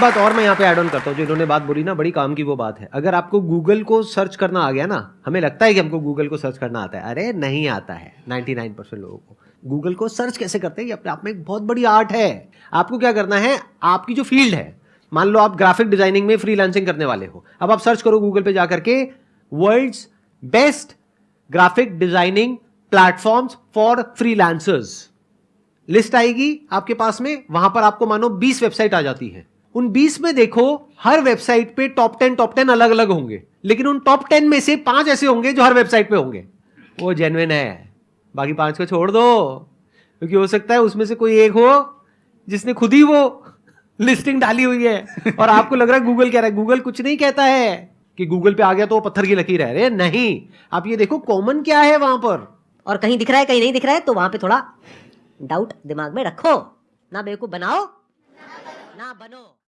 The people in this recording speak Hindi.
बात और मैं यहाँ पे ऐड ऑन करता हूँ, जो इन्होंने बात बोली ना, बड़ी काम की वो बात है। अगर आपको गूगल को सर्च करना आ गया ना, हमें लगता है कि हमको गूगल को सर्च करना आता है। अरे, नहीं आता है 99 परसेंट लोगों को। गूगल को सर्च कैसे करते हैं? ये अपने आप में एक बहुत बड़ी आर्ट है। आपको क्या करना है? आपकी जो फ़ील्ड है, मान लो आप ग्राफिक डिज़ाइनिंग में फ्रीलांसिंग करने वाले हो। अब आप सर्च करो गूगल पे जाकर के world's best graphic designing platforms for freelancers list आएगी आपके पास में, वहाँ पर आपको मानो 20 वेबसाइट आ जाती है। उन 20 में देखो, हर वेबसाइट पे टॉप टेन टॉप टेन अलग अलग होंगे। लेकिन उन टॉप 10 में से पाँच ऐसे होंगे जो हर वेबसाइट पे होंगे। वो जेनविन है। बाकी पाँच को छोड़ दो। क्योंकि हो सकता है उसमें से कोई एक हो, जिसने खुद ही वो लिस्टिंग डाली हुई है। और आपको लग रहा है गूगल कह रहा है। गूगल कुछ नहीं कहता है कि गूगल पे आ गया तो वो पत्थर की लकीर है। अरे नहीं। आप ये देखो कॉमन क्या है वहाँ पर? और कहीं दिख रहा है, कहीं नहीं दिख रहा है तो वहाँ पे थोड़ा डाउट दिमाग में रखो। ना बेवकूफ़ बनाओ, ना बनो।